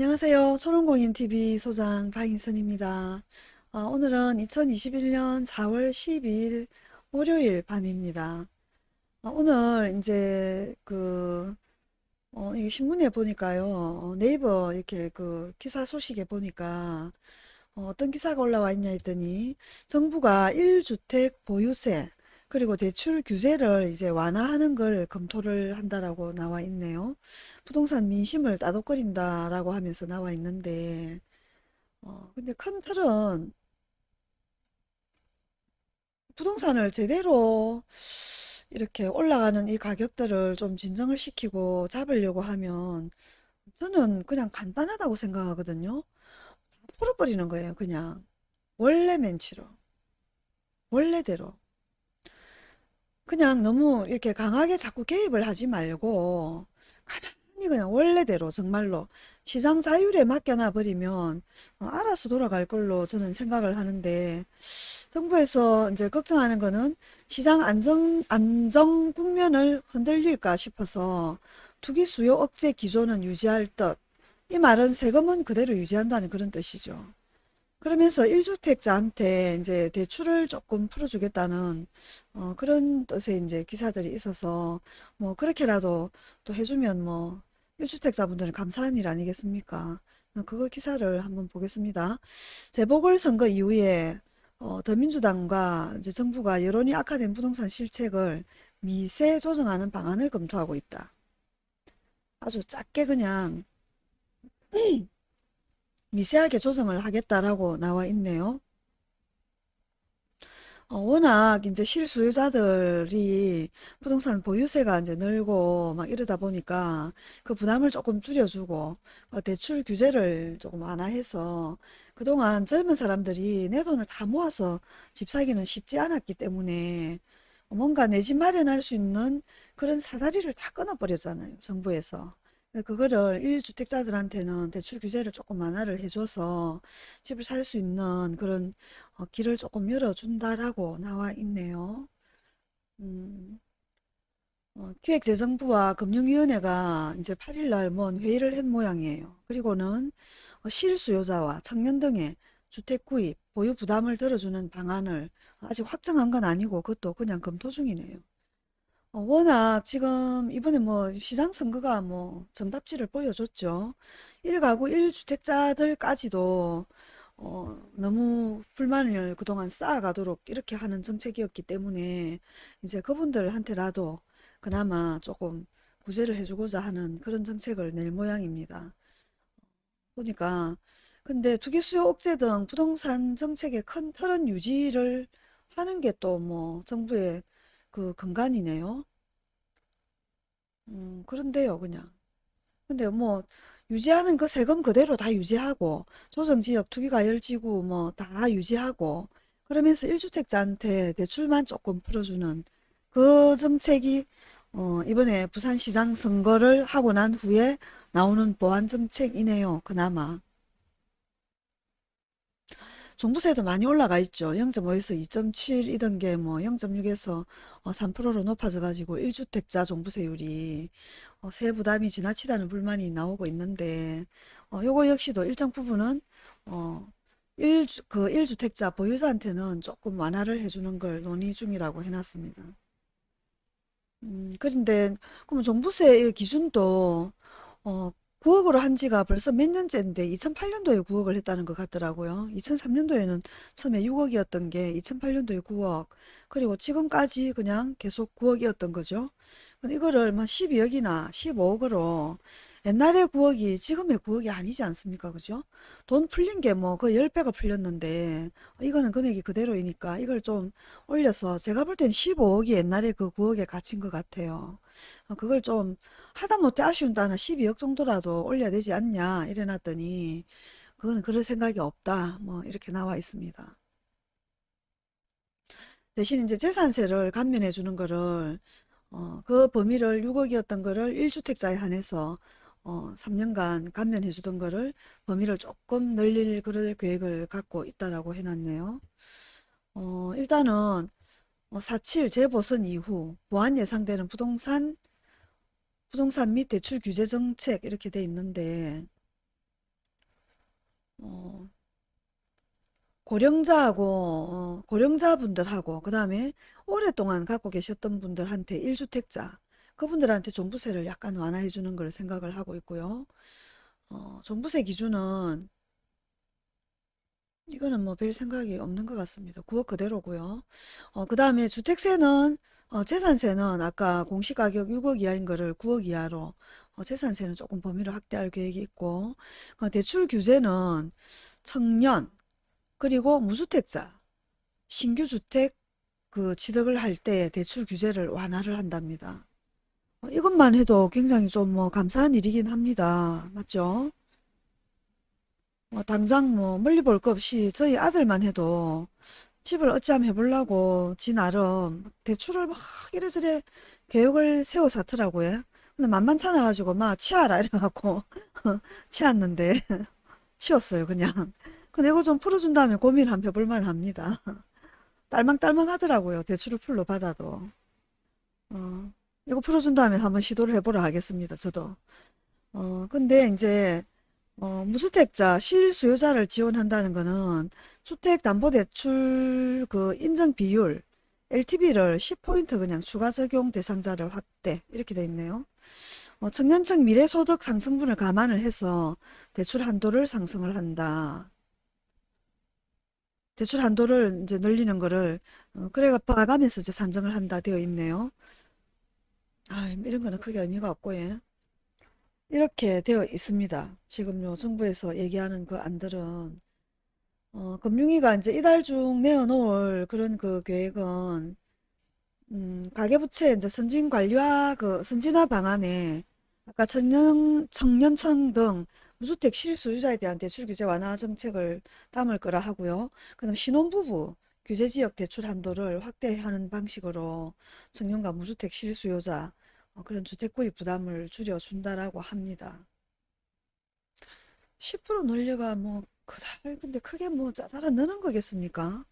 안녕하세요. 초롱공인TV 소장 박인선입니다. 어, 오늘은 2021년 4월 12일 월요일 밤입니다. 어, 오늘 이제 그 어, 이 신문에 보니까요. 어, 네이버 이렇게 그 기사 소식에 보니까 어, 떤 기사가 올라와 있냐 했더니 정부가 1주택 보유세 그리고 대출 규제를 이제 완화하는 걸 검토를 한다라고 나와 있네요. 부동산 민심을 따독거린다라고 하면서 나와 있는데, 어, 근데 큰 틀은 부동산을 제대로 이렇게 올라가는 이 가격들을 좀 진정을 시키고 잡으려고 하면 저는 그냥 간단하다고 생각하거든요. 풀어버리는 거예요, 그냥. 원래 맨치로. 원래대로. 그냥 너무 이렇게 강하게 자꾸 개입을 하지 말고 가만히 그냥 원래대로 정말로 시장 자율에 맡겨놔 버리면 어, 알아서 돌아갈 걸로 저는 생각을 하는데 정부에서 이제 걱정하는 거는 시장 안정 안정 국면을 흔들릴까 싶어서 투기 수요 억제 기조는 유지할 듯. 이 말은 세금은 그대로 유지한다는 그런 뜻이죠. 그러면서 1주택자한테 이제 대출을 조금 풀어주겠다는 어, 그런 뜻의 이제 기사들이 있어서 뭐 그렇게라도 또 해주면 뭐 1주택자분들은 감사한 일 아니겠습니까? 어, 그거 기사를 한번 보겠습니다. 재보궐선거 이후에 어, 더민주당과 이제 정부가 여론이 악화된 부동산 실책을 미세 조정하는 방안을 검토하고 있다. 아주 작게 그냥 미세하게 조정을 하겠다라고 나와 있네요. 어, 워낙 이제 실수요자들이 부동산 보유세가 이제 늘고 막 이러다 보니까 그 부담을 조금 줄여주고 어, 대출 규제를 조금 완화해서 그동안 젊은 사람들이 내 돈을 다 모아서 집 사기는 쉽지 않았기 때문에 뭔가 내 집 마련할 수 있는 그런 사다리를 다 끊어버렸잖아요. 정부에서. 그거를 1주택자들한테는 대출 규제를 조금 완화를 해줘서 집을 살 수 있는 그런 어, 길을 조금 열어준다라고 나와 있네요. 음, 어, 기획재정부와 금융위원회가 이제 8일날 뭔 회의를 한 모양이에요. 그리고는 어, 실수요자와 청년 등의 주택 구입, 보유 부담을 들어주는 방안을 아직 확정한 건 아니고 그것도 그냥 검토 중이네요. 어, 워낙 지금 이번에 뭐 시장 선거가 뭐 정답지를 보여줬죠. 1가구 1주택자들까지도 어, 너무 불만을 그동안 쌓아가도록 이렇게 하는 정책이었기 때문에 이제 그분들한테라도 그나마 조금 구제를 해주고자 하는 그런 정책을 낼 모양입니다. 보니까 근데 투기수요 억제 등 부동산 정책의 큰 틀은 유지를 하는 게 또 뭐 정부의 그 근간이네요. 음, 그런데요, 그냥. 근데 뭐 유지하는 그 세금 그대로 다 유지하고 조정지역 투기과열지구 뭐 다 유지하고 그러면서 1주택자한테 대출만 조금 풀어주는 그 정책이 어, 이번에 부산시장 선거를 하고 난 후에 나오는 보완 정책이네요. 그나마. 종부세도 많이 올라가 있죠. 0.5에서 2.7이던 게 뭐 0.6에서 3%로 높아져 가지고 1주택자 종부세율이 어, 세 부담이 지나치다는 불만이 나오고 있는데 어, 요거 역시도 일정 부분은 어, 1, 그 1주택자 보유자한테는 조금 완화를 해주는 걸 논의 중이라고 해놨습니다. 음, 그런데 그럼 종부세 기준도 어, 9억으로 한 지가 벌써 몇 년째인데 2008년도에 9억을 했다는 것 같더라고요. 2003년도에는 처음에 6억이었던 게 2008년도에 9억 그리고 지금까지 그냥 계속 9억이었던 거죠. 이거를 뭐 12억이나 15억으로 옛날에 9억이 지금의 9억이 아니지 않습니까? 그죠? 돈 풀린 게 뭐 그 10배가 풀렸는데 이거는 금액이 그대로이니까 이걸 좀 올려서 제가 볼 땐 15억이 옛날에 그 9억에 갇힌 것 같아요. 어, 그걸 좀 하다못해 아쉬운다 하나 12억 정도라도 올려야 되지 않냐 이래 놨더니 그거는 그럴 생각이 없다 뭐 이렇게 나와 있습니다. 대신 이제 재산세를 감면해 주는 거를 어, 그 범위를 6억이었던 거를 1주택자에 한해서 어, 3년간 감면해 주던 거를 범위를 조금 늘릴 그럴 계획을 갖고 있다라고 해놨네요. 어, 일단은 4.7 재보선 이후 보완 예상되는 부동산 부동산 및 대출 규제 정책 이렇게 돼 있는데 어, 고령자하고 어, 고령자분들하고 그 다음에 오랫동안 갖고 계셨던 분들한테 1주택자 그분들한테 종부세를 약간 완화해 주는 걸 생각을 하고 있고요. 어, 종부세 기준은 이거는 뭐 별 생각이 없는 것 같습니다. 9억 그대로고요. 어, 그 다음에 주택세는 어, 재산세는 아까 공시가격 6억 이하인 거를 9억 이하로 어, 재산세는 조금 범위를 확대할 계획이 있고 어, 대출 규제는 청년 그리고 무주택자 신규 주택 그 취득을 할 때 대출 규제를 완화를 한답니다. 어, 이것만 해도 굉장히 좀 뭐 감사한 일이긴 합니다. 맞죠? 뭐 당장 뭐 멀리 볼거 없이 저희 아들만 해도 집을 어찌하면 해보려고 지 나름 대출을 막 이래저래 계획을 세워 놨더라고요. 근데 만만찮아 가지고 막 치아라 이래갖고 치웠는데 치웠어요 그냥. 근데 이거 좀 풀어준 다음에 고민 한번 해볼만 합니다. 딸망딸망 하더라고요. 대출을 풀로 받아도. 어, 이거 풀어준 다음에 한번 시도를 해보려 하겠습니다. 저도. 어, 근데 이제 어, 무주택자 실수요자를 지원한다는 거는 주택담보대출 그 인정 비율 LTV를 10포인트 그냥 추가 적용 대상자를 확대 이렇게 돼 있네요. 어, 청년층 미래소득 상승분을 감안을 해서 대출 한도를 상승을 한다. 대출 한도를 이제 늘리는 거를 어, 그래가 봐가면서 이제 산정을 한다 되어 있네요. 아, 이런 거는 크게 의미가 없고 예. 이렇게 되어 있습니다. 지금 요 정부에서 얘기하는 그 안들은 어, 금융위가 이제 이달 중 내어놓을 그런 그 계획은 음, 가계부채 이제 선진 관리와 그 선진화 방안에 아까 청년 청년층 등 무주택 실소유자에 대한 대출 규제 완화 정책을 담을 거라 하고요. 그다음 신혼부부 규제 지역 대출 한도를 확대하는 방식으로 청년과 무주택 실수요자 어, 그런 주택 구입 부담을 줄여준다라고 합니다. 10% 늘려가 뭐 그달 근데 크게 뭐 짜잘한 느는 거겠습니까?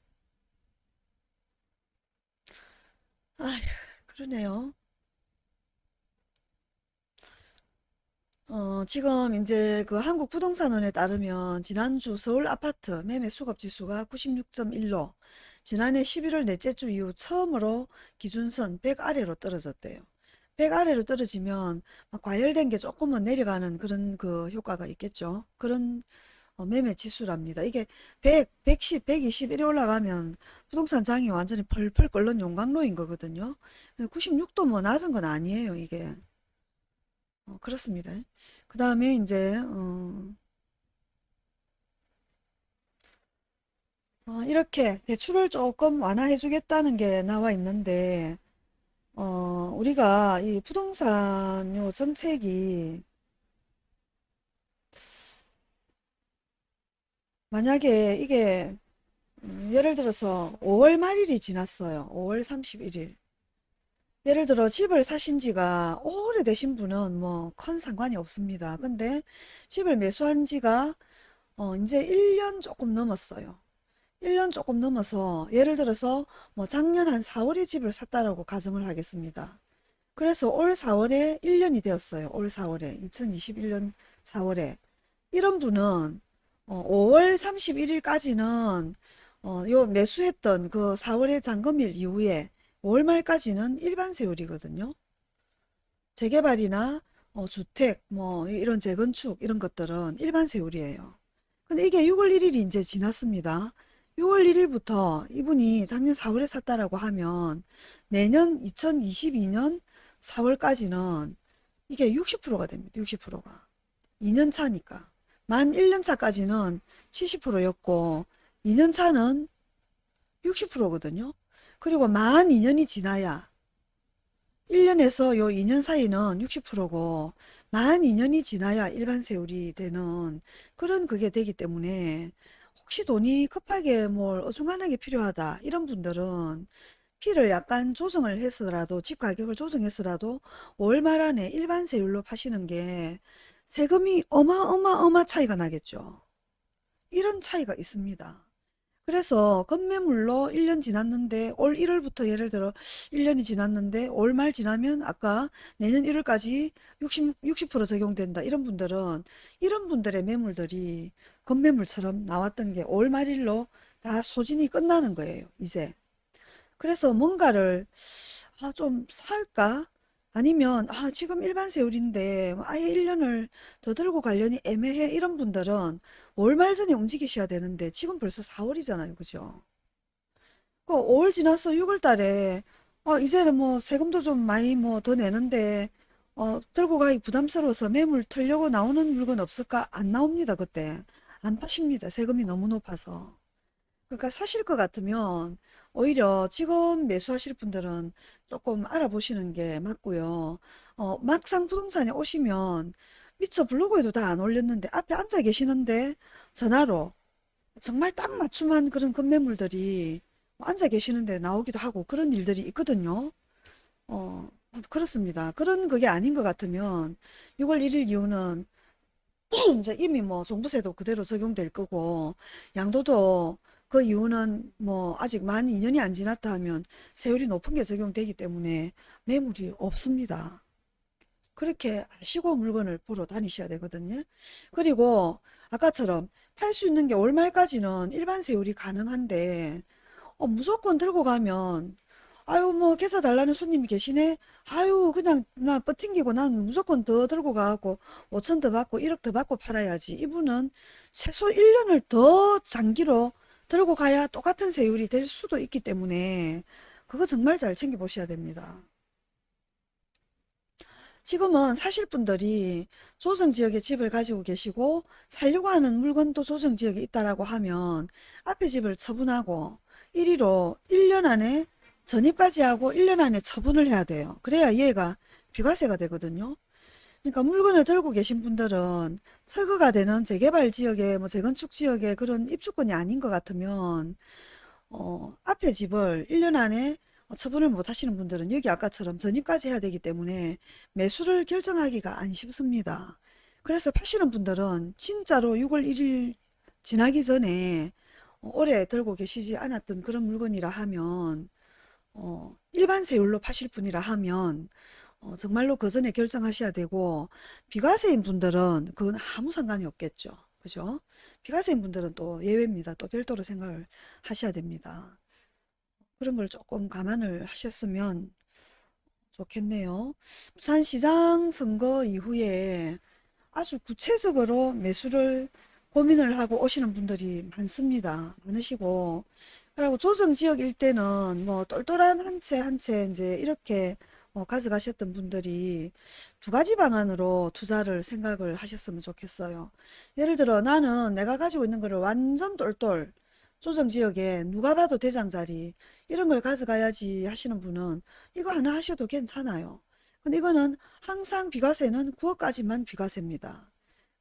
아휴 그러네요. 어, 지금 이제 그 한국 부동산원에 따르면 지난주 서울 아파트 매매 수급 지수가 96.1로 지난해 11월 넷째 주 이후 처음으로 기준선 100 아래로 떨어졌대요. 100 아래로 떨어지면 막 과열된 게 조금은 내려가는 그런 그 효과가 있겠죠. 그런 어, 매매 지수랍니다. 이게 100, 110, 120 이래 올라가면 부동산 장이 완전히 펄펄 끓는 용광로인 거거든요. 96도 뭐 낮은 건 아니에요, 이게. 어, 그렇습니다. 그 다음에 이제 어, 어, 이렇게 대출을 조금 완화해 주겠다는 게 나와 있는데 어, 우리가 이 부동산 요 정책이 만약에 이게 음, 예를 들어서 5월 말일이 지났어요. 5월 31일. 예를 들어 집을 사신 지가 오래되신 분은 뭐 큰 상관이 없습니다. 근데 집을 매수한 지가 어 이제 1년 조금 넘었어요. 1년 조금 넘어서 예를 들어서 뭐 작년 한 4월에 집을 샀다라고 가정을 하겠습니다. 그래서 올 4월에 1년이 되었어요. 올 4월에 2021년 4월에 이런 분은 어, 5월 31일까지는 어, 요 매수했던 그 4월의 잔금일 이후에 5월 말까지는 일반 세율이거든요. 재개발이나 어, 주택, 뭐 이런 재건축 이런 것들은 일반 세율이에요. 근데 이게 6월 1일이 이제 지났습니다. 6월 1일부터 이분이 작년 4월에 샀다라고 하면 내년 2022년 4월까지는 이게 60%가 됩니다. 60%가. 2년 차니까. 만 1년 차까지는 70%였고 2년 차는 60%거든요. 그리고 만 2년이 지나야 1년에서 요 2년 사이는 60%고 만 2년이 지나야 일반 세율이 되는 그런 그게 되기 때문에 혹시 돈이 급하게 뭘 어중간하게 필요하다 이런 분들은 피를 약간 조정을 해서라도 집 가격을 조정해서라도 월말 안에 일반 세율로 파시는 게 세금이 어마어마어마 차이가 나겠죠. 이런 차이가 있습니다. 그래서 건매물로 1년 지났는데 올 1월부터 예를 들어 1년이 지났는데 올 말 지나면 아까 내년 1월까지 60, 60% 적용된다. 이런 분들은 이런 분들의 매물들이 급매물처럼 나왔던 게 5월 말일로 다 소진이 끝나는 거예요. 이제. 그래서 뭔가를 아, 좀 살까? 아니면 아, 지금 일반 세율인데 뭐 아예 1년을 더 들고 가려니 애매해 이런 분들은 5월 말 전에 움직이셔야 되는데 지금 벌써 4월이잖아요. 그죠? 그 5월 지나서 6월 달에 어, 이제는 뭐 세금도 좀 많이 뭐 더 내는데 어, 들고 가기 부담스러워서 매물 털려고 나오는 물건 없을까? 안 나옵니다. 그때. 안 파십니다. 세금이 너무 높아서. 그러니까 사실 것 같으면 오히려 지금 매수하실 분들은 조금 알아보시는 게 맞고요. 어, 막상 부동산에 오시면 미처 블로그에도 다 안 올렸는데 앞에 앉아 계시는데 전화로 정말 딱 맞춤한 그런 급매물들이 앉아 계시는데 나오기도 하고 그런 일들이 있거든요. 어, 그렇습니다. 그런 그게 아닌 것 같으면 6월 1일 이후는 이제 이미 뭐 종부세도 그대로 적용될 거고 양도도 그 이유는 뭐 아직 만 2년이 안 지났다 하면 세율이 높은 게 적용되기 때문에 매물이 없습니다. 그렇게 아시고 물건을 보러 다니셔야 되거든요. 그리고 아까처럼 팔 수 있는 게올 말까지는 일반 세율이 가능한데 어, 무조건 들고 가면 아유 뭐 계사 달라는 손님이 계시네 아유 그냥 나 버팅기고 난 무조건 더 들고 가고 5천 더 받고 1억 더 받고 팔아야지 이분은 최소 1년을 더 장기로 들고 가야 똑같은 세율이 될 수도 있기 때문에 그거 정말 잘 챙겨 보셔야 됩니다. 지금은 사실 분들이 조정지역에 집을 가지고 계시고 살려고 하는 물건도 조정지역에 있다라고 하면 앞에 집을 처분하고 1위로 1년 안에 전입까지 하고 1년 안에 처분을 해야 돼요. 그래야 얘가 비과세가 되거든요. 그러니까 물건을 들고 계신 분들은 철거가 되는 재개발 지역에 뭐 재건축 지역에 그런 입주권이 아닌 것 같으면 어, 앞에 집을 1년 안에 처분을 못 하시는 분들은 여기 아까처럼 전입까지 해야 되기 때문에 매수를 결정하기가 안 쉽습니다. 그래서 파시는 분들은 진짜로 6월 1일 지나기 전에 어, 오래 들고 계시지 않았던 그런 물건이라 하면 어, 일반 세율로 파실 분이라 하면 어, 정말로 그 전에 결정하셔야 되고 비과세인 분들은 그건 아무 상관이 없겠죠. 그죠? 비과세인 분들은 또 예외입니다. 또 별도로 생각을 하셔야 됩니다. 그런 걸 조금 감안을 하셨으면 좋겠네요. 부산시장 선거 이후에 아주 구체적으로 매수를 고민을 하고 오시는 분들이 많습니다. 많으시고 그리고 조정지역 일대는 뭐 똘똘한 한 채 한 채 이제 이렇게 어, 가져가셨던 분들이 두 가지 방안으로 투자를 생각을 하셨으면 좋겠어요. 예를 들어 나는 내가 가지고 있는 거를 완전 똘똘 조정지역에 누가 봐도 대장자리 이런 걸 가져가야지 하시는 분은 이거 하나 하셔도 괜찮아요. 근데 이거는 항상 비과세는 9억까지만 비과세입니다.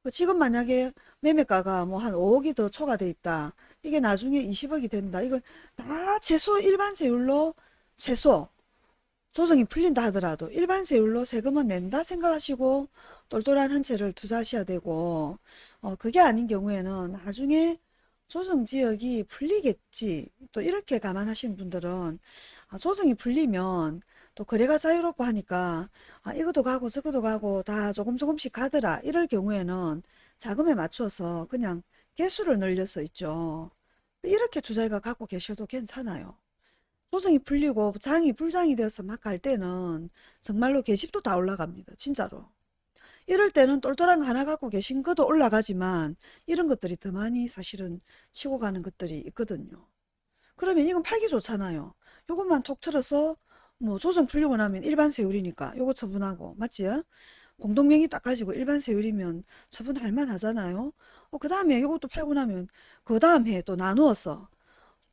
뭐 지금 만약에 매매가가 뭐 한 5억이 더 초과돼 있다. 이게 나중에 20억이 된다. 이건 다 최소 일반 세율로 최소 조정이 풀린다 하더라도 일반 세율로 세금은 낸다 생각하시고 똘똘한 한 채를 투자하셔야 되고 어 그게 아닌 경우에는 나중에 조정 지역이 풀리겠지. 또 이렇게 감안하시는 분들은 아, 조정이 풀리면 또 거래가 자유롭고 하니까 아, 이것도 가고 저것도 가고 다 조금 조금씩 가더라. 이럴 경우에는 자금에 맞춰서 그냥 개수를 늘려서 있죠. 이렇게 투자가 갖고 계셔도 괜찮아요 조정이 풀리고 장이 불장이 되어서 막 갈 때는 정말로 계집도 다 올라갑니다 진짜로 이럴 때는 똘똘한 거 하나 갖고 계신 것도 올라가지만 이런 것들이 더 많이 사실은 치고 가는 것들이 있거든요. 그러면 이건 팔기 좋잖아요. 요것만 톡 틀어서 뭐 조정 풀리고 나면 일반 세율이니까 요거 처분하고 맞지? 공동명의 딱 가지고 일반 세율이면 처분할 만하잖아요. 어, 그 다음에 요것도 팔고 나면 그 다음 해에 또 나누어서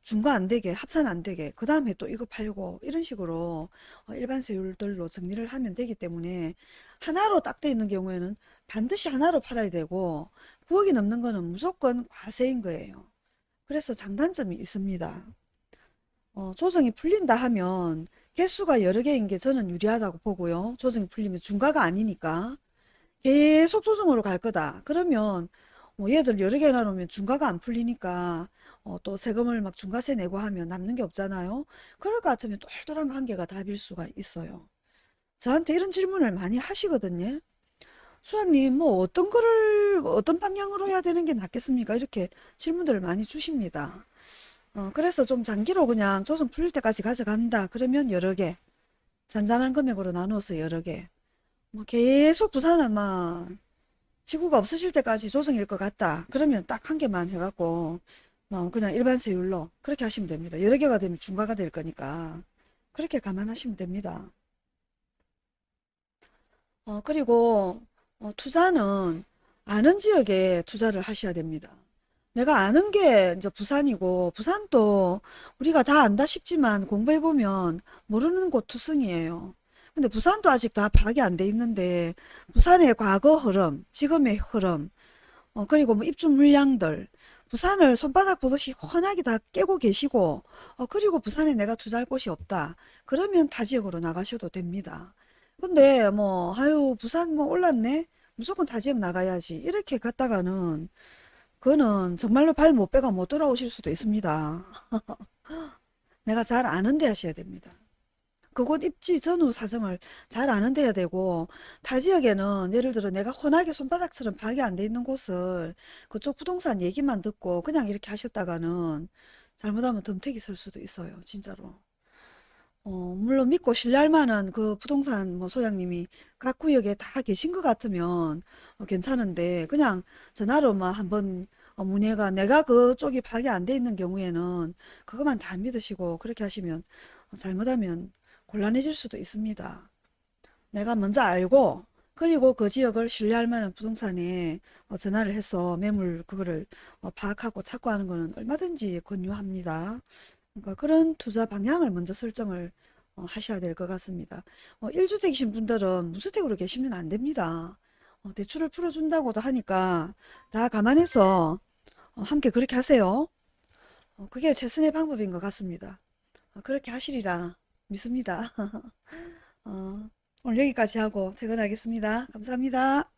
중과 안 되게 합산 안 되게 그 다음에 또 이거 팔고 이런 식으로 어, 일반 세율들로 정리를 하면 되기 때문에 하나로 딱 돼 있는 경우에는 반드시 하나로 팔아야 되고 9억이 넘는 거는 무조건 과세인 거예요. 그래서 장단점이 있습니다. 어, 조정이 풀린다 하면 개수가 여러 개인 게 저는 유리하다고 보고요. 조정이 풀리면 중과가 아니니까 계속 조정으로 갈 거다. 그러면 뭐 얘들 여러 개 나누면 중과가 안 풀리니까 어, 또 세금을 막 중과세 내고 하면 남는 게 없잖아요. 그럴 것 같으면 똘똘한 관계가 답일 수가 있어요. 저한테 이런 질문을 많이 하시거든요. 소장님, 뭐 어떤 거를 어떤 방향으로 해야 되는 게 낫겠습니까? 이렇게 질문들을 많이 주십니다. 어, 그래서 좀 장기로 그냥 조정 풀릴 때까지 가져간다. 그러면 여러 개, 잔잔한 금액으로 나누어서 여러 개. 뭐 계속 부산은 막 지구가 없어질 때까지 조정일 것 같다. 그러면 딱 한 개만 해갖고 뭐 그냥 일반 세율로 그렇게 하시면 됩니다. 여러 개가 되면 중과가 될 거니까 그렇게 감안하시면 됩니다. 어, 그리고 어, 투자는 아는 지역에 투자를 하셔야 됩니다. 내가 아는 게 이제 부산이고 부산도 우리가 다 안다 싶지만 공부해보면 모르는 곳 투성이에요. 근데 부산도 아직 다 파악이 안 돼 있는데 부산의 과거 흐름, 지금의 흐름, 어, 그리고 뭐 입주 물량들, 부산을 손바닥 보듯이 훤하게 다 깨고 계시고, 어, 그리고 부산에 내가 투자할 곳이 없다. 그러면 타 지역으로 나가셔도 됩니다. 근데 뭐, 아유, 부산 뭐 올랐네? 무조건 타 지역 나가야지. 이렇게 갔다가는, 그거는 정말로 발 못 빼가 못 돌아오실 수도 있습니다. 내가 잘 아는 데 하셔야 됩니다. 그곳 입지 전후 사정을 잘 아는 데야 되고 타 지역에는 예를 들어 내가 훤하게 손바닥처럼 파악이 안 돼 있는 곳을 그쪽 부동산 얘기만 듣고 그냥 이렇게 하셨다가는 잘못하면 덤태기 설 수도 있어요. 진짜로. 어, 물론 믿고 신뢰할 만한 그 부동산 뭐 소장님이 각 구역에 다 계신 것 같으면 어, 괜찮은데 그냥 전화로만 한번 어, 문의가 내가 그쪽이 파악이 안 돼 있는 경우에는 그것만 다 믿으시고 그렇게 하시면 어, 잘못하면 곤란해질 수도 있습니다. 내가 먼저 알고 그리고 그 지역을 신뢰할 만한 부동산에 어, 전화를 해서 매물 그거를 어, 파악하고 찾고 하는 거는 얼마든지 권유합니다. 그러니까 그런 투자 방향을 먼저 설정을 어, 하셔야 될 것 같습니다. 어, 1주택이신 분들은 무주택으로 계시면 안 됩니다. 어, 대출을 풀어준다고도 하니까 다 감안해서 어, 함께 그렇게 하세요. 어, 그게 최선의 방법인 것 같습니다. 어, 그렇게 하시리라 믿습니다. 어, 오늘 여기까지 하고 퇴근하겠습니다. 감사합니다.